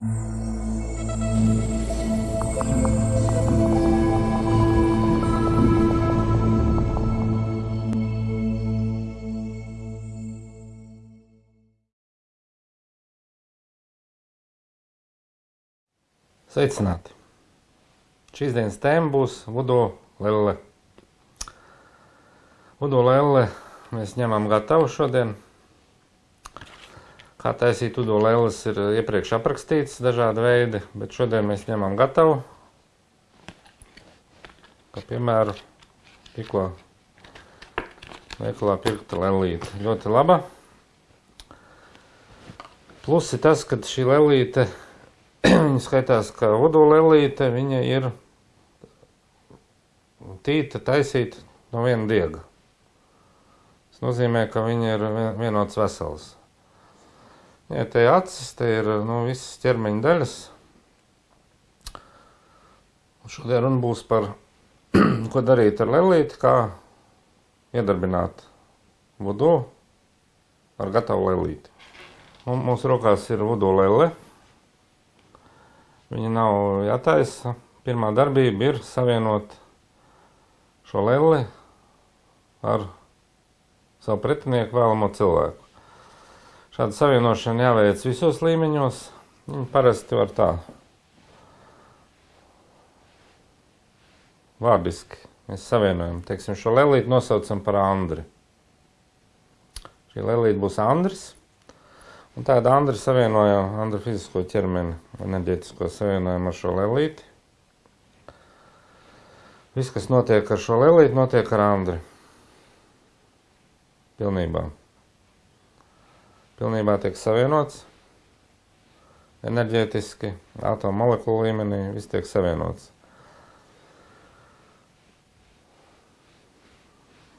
Sveicināti! Šīs dienas tēma būs Vudo Lelle. Vudo Lelle mēs ņemam gatavu šodien. Kā taisīt Vudo Lelles ir iepriekš aprakstīts dažādi veidi, bet šodien mēs ņemam gatavu. Kā piemēru tikko veikalā pirkta lellīte. Ļoti laba. Plus ir tas, ka šī lellīte viņa skaitās kā vodolelīte, viņa ir tīta taisīta no viena diega. Tas nozīmē, ka viņa ir vienots vesels. Ja te ir acis, te ir nu, visas ķermeņa daļas. Un šodien runa būs par, ko darīt ar lelīti, kā iedarbināt vodu ar gatavu lelīti. Un mūsu rokās ir vodu lele. Viņa nav jātaisa. Pirmā darbība ir savienot šo lelli ar savu pretinieku vēlamo cilvēku. Šāda savienošana jāveic visos līmeņos. Viņa parasti var tā vārdiski. Mēs savienojam, teiksim, šo lelīti nosaucam par Andri. Šī lelīte būs Andris. Un tāda Andra savienoja Andra fizisko ķermeni, enerģētisko savienojumu ar šo lelīti. Viss, kas notiek ar šo lelīti, notiek ar Andri. Pilnībā. Pilnībā tiek savienots enerģētiski, atomu molekulu līmenī, viss tiek savienots.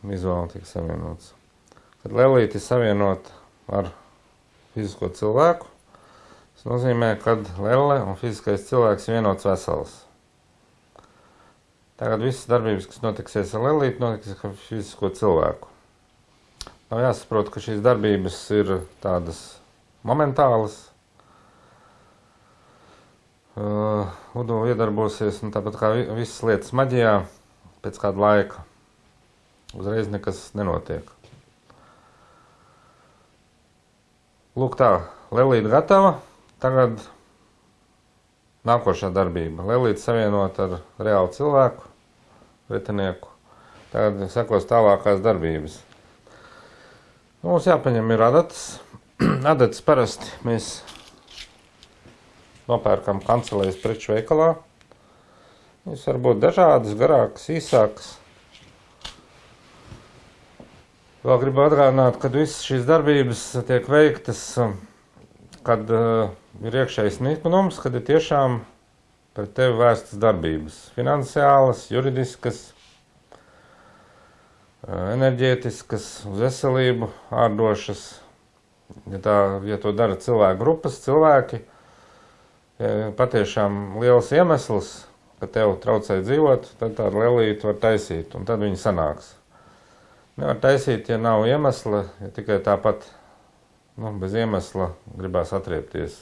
Vizuāli tiek savienots. Kad lelīti savienot ar fizisko cilvēku. Tas nozīmē, ka lelle un fiziskais cilvēks vienots vesels. Tagad visas darbības, kas notiksies ar lelīti, notiks ar fizisko cilvēku. Nav jāsaprot, ka šīs darbības ir tādas momentālas. Uh, Udo iedarbosies, un tāpat kā visas lietas maģijā, pēc kāda laika uzreiz nekas nenotiek. Lūk, tā, Lelīte gatava. Tagad nākošā darbība. Lelīte savienot ar reālu cilvēku, retinieku. Tagad sekos tālākās darbības. Mums jāpaņem ir adatas. adatas parasti mēs nopērkam kancelēs preču veikalā. Viņas var būt dažādas, garākas, īsākas. Vēl gribu atgādināt, ka visas šīs darbības tiek veiktas, kad uh, ir iekšējs niknums, kad ir tiešām pret tevi vērstas darbības. Finansiālas, juridiskas, enerģētiskas, uz veselību ārdošas. Ja, tā, ja to dara cilvēku grupas, cilvēki, ja patiešām liels iemesls, ka tev traucē dzīvot, tad tādu lelīti var taisīt, un tad viņi sanāks. Nevar taisīt, ja nav iemesla, ja tikai tāpat nu, bez iemesla gribās atriepties.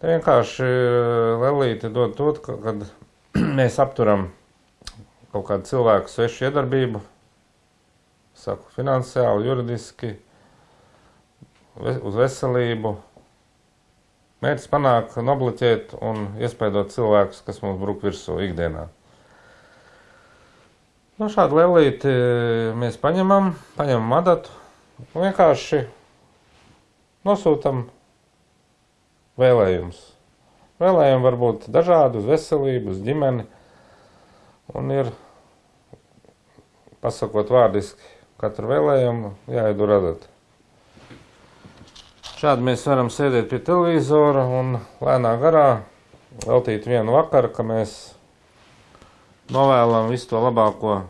Te vienkārši eh, lelīte dod to, ka, kad mēs apturam kaut kādu cilvēku svešu iedarbību, saku, finansiāli, juridiski, uz veselību. Mērķis panāk nobloķēt un iespaidot cilvēkus, kas mums bruk virsū ikdienā. Nu, šādu lelīti e, mēs paņemam, paņemam adatu un vienkārši nosūtam vēlējumus. Vēlējumi var būt dažādi, uz veselību, uz ģimeni, un ir, pasakot vārdiski, katru vēlējumu jāiedur adatu. Šādi mēs varam sēdēt pie televizora un lēnā garā veltīt vienu vakaru, ka mēs novēlam visu to labāko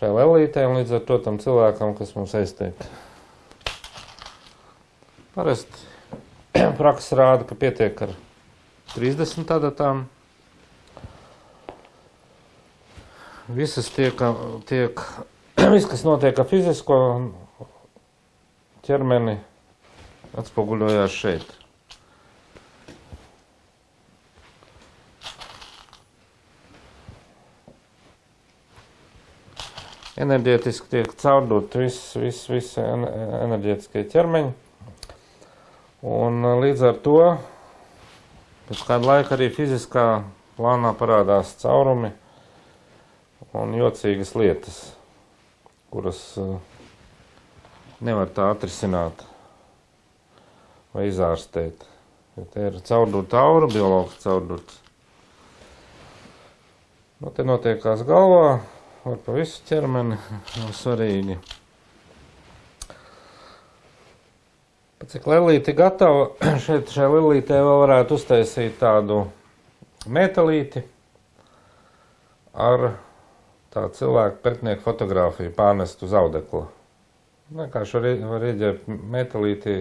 šai lelītē un līdz ar to tam cilvēkam, kas mums aiztiek. Parasti praksa rāda, ka pietiek ar 30 adatām. Visas tiek, tiek viss, kas notiek ar fizisko ķermeni, atspoguļojās šeit. enerģētiski tiek caurdot viss, viss, viss enerģētiskie ķermeņi. Un eh, līdz ar to pēc kāda laika arī fiziskā plānā parādās caurumi un jocīgas lietas kuras uh, nevar tā atrisināt vai izārstēt. Jo te ir caurdurta aura, biologs caurdurts. Nu, te notiekās galvā, var pa visu ķermeni, nav svarīgi. Pat cik lelīti gatava, šeit šai lelītē vēl varētu uztaisīt tādu metalīti ar tā cilvēku pretnieku fotografiju pārnest uz audekla. Vienkārši var, var ieģert metalītī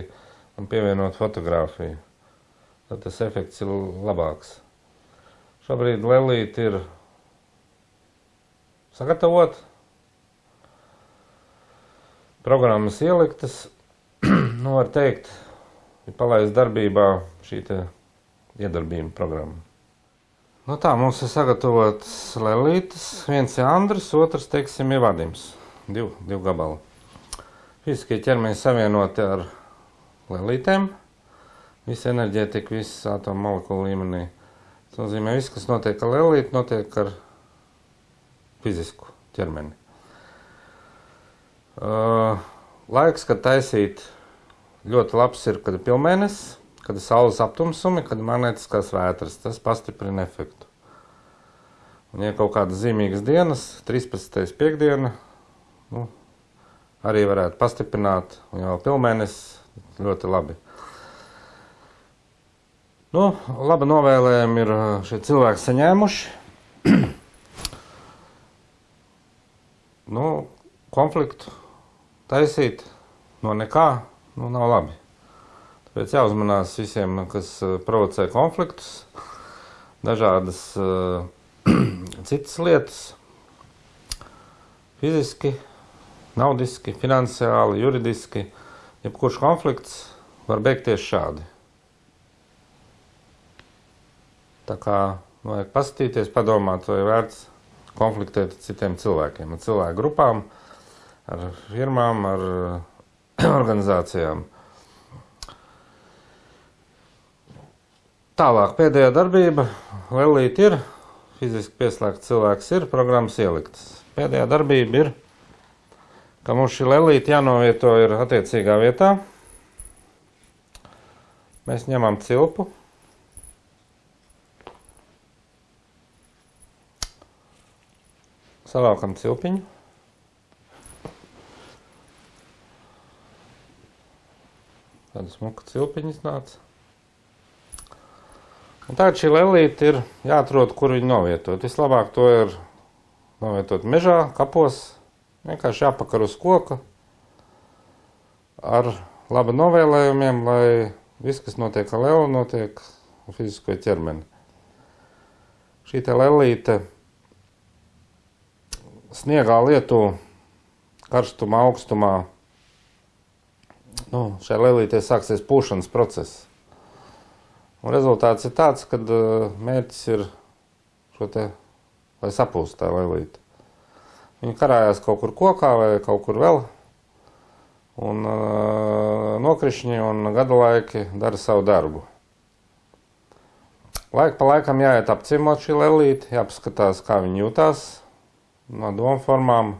un pievienot fotografiju. Tad tas efekts ir labāks. Šobrīd lelīti ir sagatavot, programmas ieliktas, nu var teikt, ir palaist darbībā šī te iedarbība programma. Nu tā, mums ir sagatavots lelītes, viens ir Andris, otrs, teiksim, ir Vadims, div, div gabali. Fiziskie ķermeņi savienoti ar lelītēm, visa enerģētika, viss atomu molekulu līmenī. Tas nozīmē, viss, kas notiek ar lelīti, notiek ar fizisku ķermeni. Uh, laiks, kad taisīt ļoti labs ir, kad ir pilnmēnesis, kad ir saules aptumsumi, kad ir magnetiskās vētras. Tas pastiprina efektu. Un, ja kaut kādas zīmīgas dienas, 13. piekdiena, nu, arī varētu pastiprināt, un jau pilnmēnesis ļoti labi. Nu, laba novēlējumi ir šie cilvēki saņēmuši. nu, konfliktu taisīt no nekā nu, nav labi. Tāpēc jāuzmanās visiem, kas eh, provocē konfliktus, dažādas uh, citas lietas, fiziski, naudiski, finansiāli, juridiski. Jebkurš konflikts var beigties šādi. Tā kā vajag paskatīties, padomāt, vai vērts konfliktēt ar citiem cilvēkiem, ar cilvēku grupām, ar firmām, ar organizācijām. Tālāk pēdējā darbība, lelīt ir, fiziski pieslēgts cilvēks ir, programmas ieliktas. Pēdējā darbība ir, ka mums šī lelīte jānovieto ir attiecīgā vietā. Mēs ņemam cilpu, Savākam cilpiņu. Tāda smuka cilpiņa iznāca. Un tagad šī lelīte ir jāatrod, kur viņu novietot. Vislabāk to ir novietot mežā, kapos, vienkārši jāpakar uz koka ar laba novēlējumiem, lai viss, kas notiek ar lelu, notiek fizisko ķermeni. Šī te lelīte sniegā lietu karstumā, augstumā, nu, šai lelītē sāksies pūšanas process. Un rezultāts ir tāds, ka uh, mērķis ir šo te, lai sapūst tā lelīte. Viņi karājās kaut kur kokā vai kaut kur vēl, un uh, nokrišņi un gada laiki dara savu darbu. Laika pa laikam jāiet apciemot šī lelīte, jāpaskatās, kā viņi jūtās, no domformām.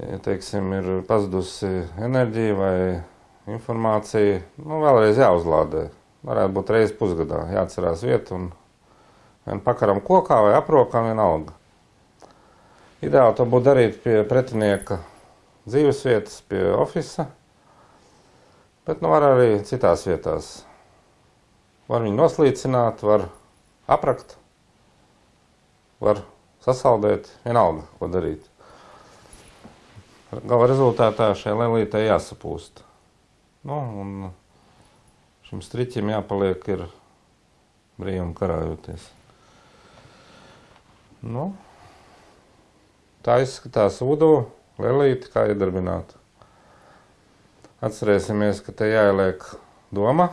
Ja, teiksim, ir pazudusi enerģija vai informācija, nu, vēlreiz jāuzlādē. Varētu būt reizes pusgadā, jāatcerās vieta un vien pakaram kokā vai aprokam vienalga. Ideāli to būtu darīt pie pretinieka dzīves vietas, pie ofisa, bet nu var arī citās vietās. Var viņu noslīcināt, var aprakt, var sasaldēt, vienalga, ko darīt. Gala rezultātā šai lelītei jāsapūst. Nu, un šim striķim jāpaliek ir brīvum karājoties. Nu, tā izskatās udo, lelīti, kā iedarbināt. Atcerēsimies, ka te jāieliek doma,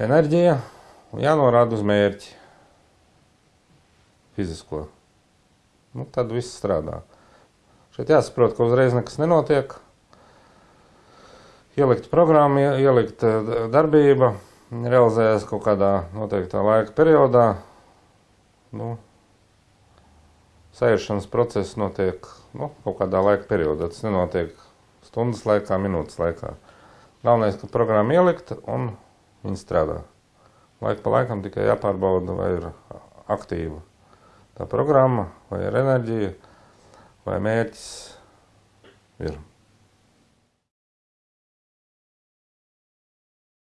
enerģija un jānorāda uz mērķi fizisko. nu, tad viss strādā. Šeit jāsaprot, ka uzreiz nekas nenotiek. Ielikt programmu, ie- ielikt eh, darbība, realizējas kaut kādā noteiktā laika periodā. Nu, Sēžamās process notiek nu, kaut kādā laika periodā. Tas nenotiek stundas laikā, minūtes laikā. Galvenais, ka programma ielikta un viņa strādā. Laika pa laikam tikai jāpārbauda, vai ir aktīva tā programma, vai ir enerģija, vai mērķis ir.